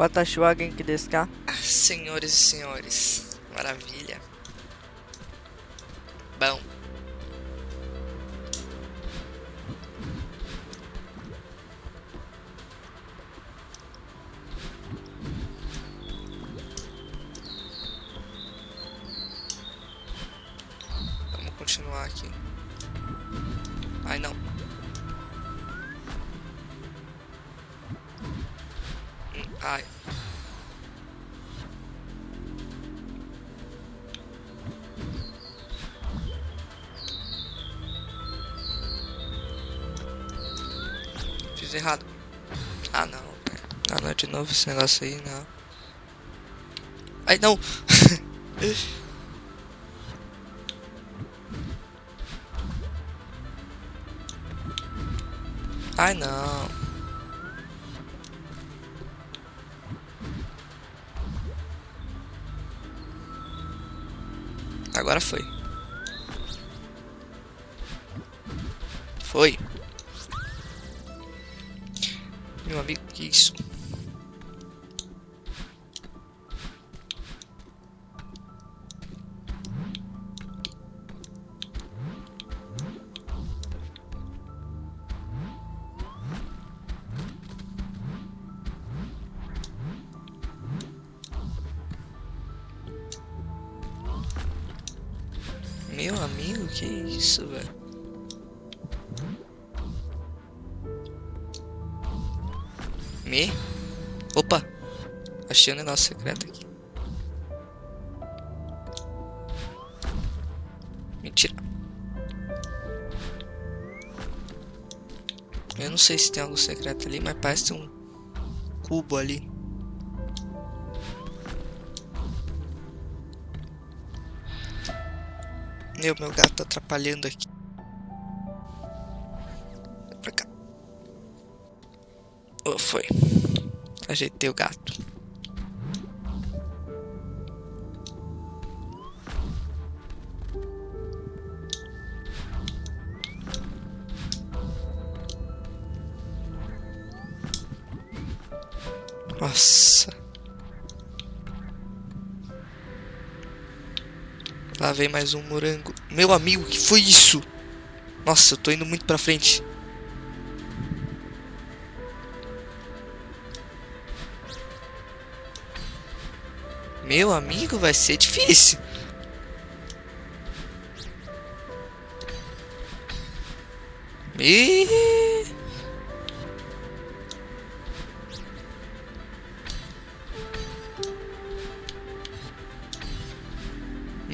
Watashi wa genki desu ka? Senhores e senhores, maravilha. Bom. Vamos continuar aqui. Ai não. Ai. Fiz errado. Ah não. Ah não, de novo esse negócio aí, não. Ai não! Ai não. Agora foi. Foi. Meu amigo, que isso? Meu amigo, que isso, velho? Me? Opa! Achei um negócio secreto aqui. Mentira. Eu não sei se tem algo secreto ali, mas parece um cubo ali. Meu, meu gato tá atrapalhando aqui. Pra cá. Oh, foi. Ajeitei o gato. Nossa. Lá vem mais um morango. Meu amigo, que foi isso? Nossa, eu tô indo muito pra frente. Meu amigo, vai ser difícil. Ih.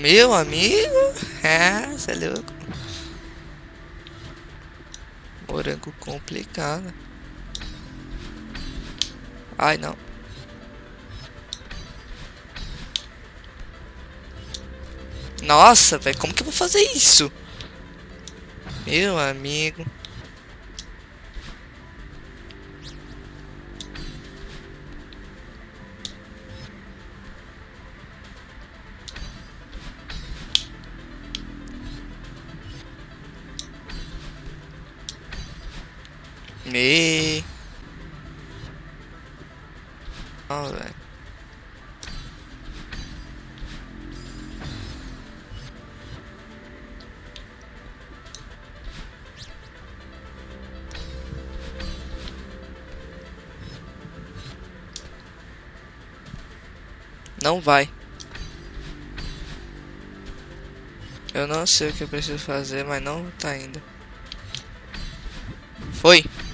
Meu amigo? É, você é louco. Morango complicado. Ai, não. Nossa, velho, como que eu vou fazer isso? Meu amigo. Me. Velho. Não vai. Eu não sei o que eu preciso fazer, mas não tá. Foi. Foi.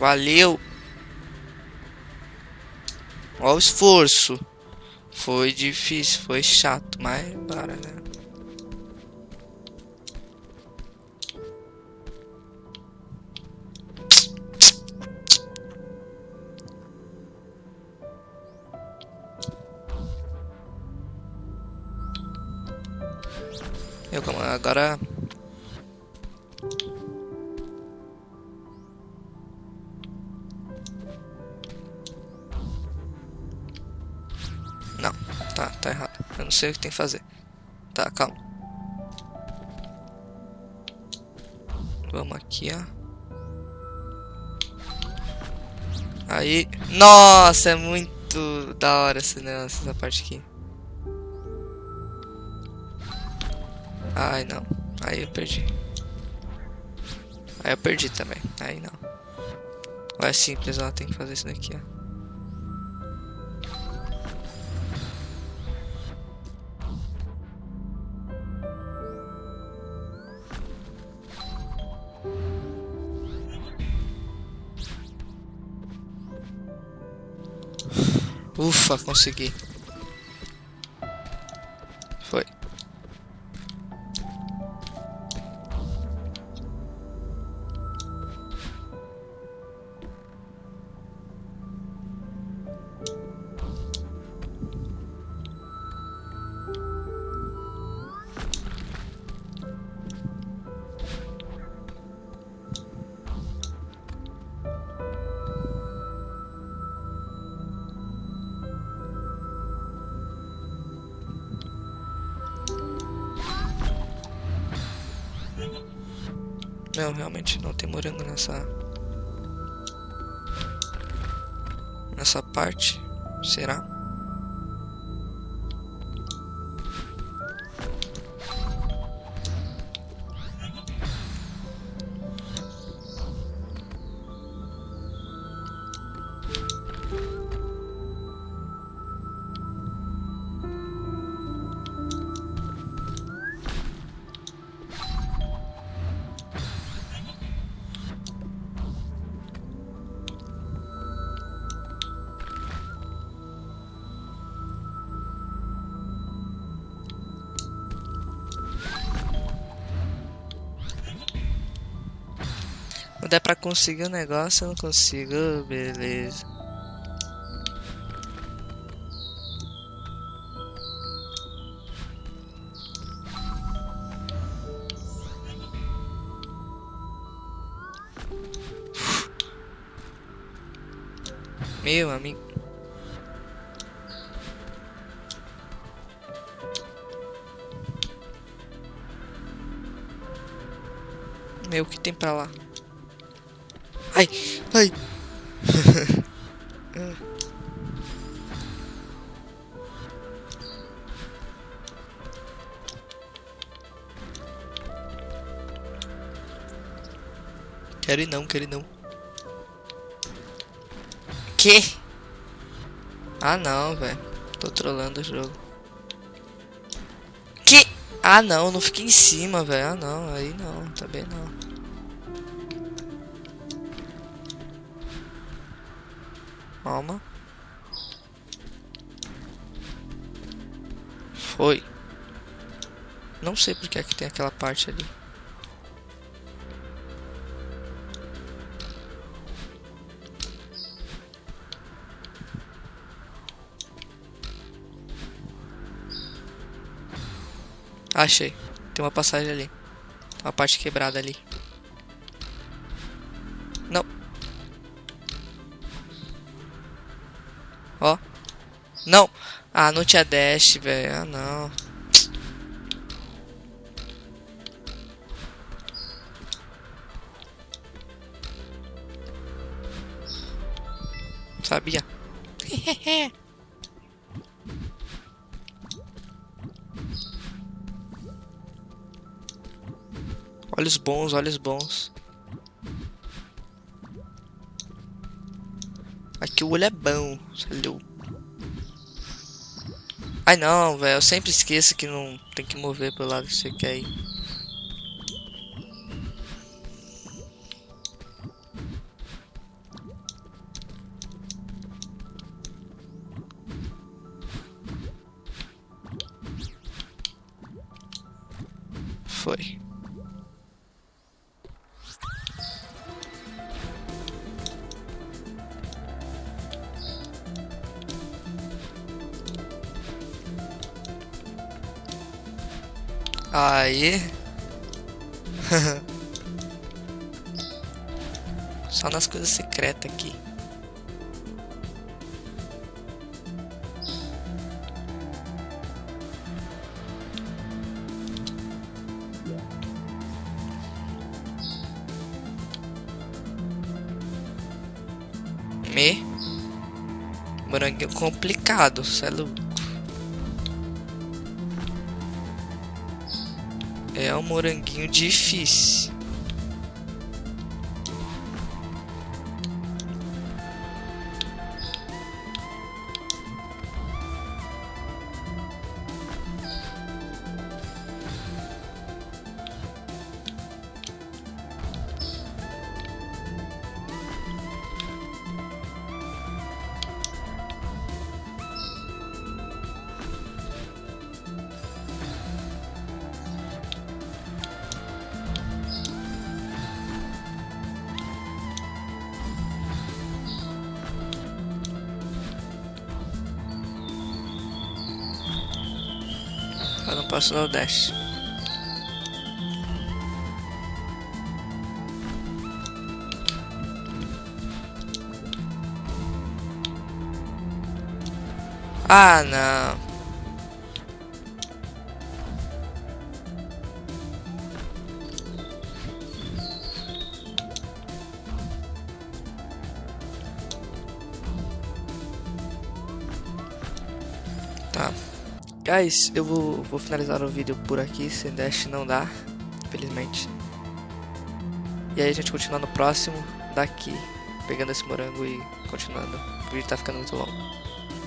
Valeu. Olha o esforço. Foi difícil, foi chato, mas para, né? Eu agora não sei o que tem que fazer. Tá, calma. Vamos aqui, ó. Aí. Nossa, é muito da hora esse negócio, essa parte aqui. Ai, não. Aí eu perdi. Aí eu perdi também. Aí não. Ou é simples, ela tem que fazer isso daqui, ó. Ufa, consegui. Não, realmente não tem morango nessa... Nessa parte. Será? É pra conseguir o um negócio, eu não consigo. Beleza. Meu amigo. Meu, o que tem pra lá? Ai, ai. quero ir não, quero ir não. Que? Ah não, velho. Tô trolando o jogo. Que? Ah não, não fiquei em cima, velho. Ah não, aí não, também não. Calma. Foi. Não sei porque é que tem aquela parte ali. Achei. Tem uma passagem ali. Uma parte quebrada ali. Ah, não tinha dash, velho. Ah, não. Sabia. olhos bons, olhos bons. Aqui o olho é bom. Valeu. Ai não, velho. Eu sempre esqueço que não tem que mover pelo lado que você quer ir. Foi. Aí. Só nas coisas secretas aqui. Me. Moranguinho complicado, cê É um moranguinho difícil. Eu não posso dar o dash. Ah, não. Tá. Guys, eu vou, vou finalizar o vídeo por aqui, sem dash não dá, infelizmente. E aí a gente continua no próximo, daqui, pegando esse morango e continuando. O vídeo tá ficando muito longo.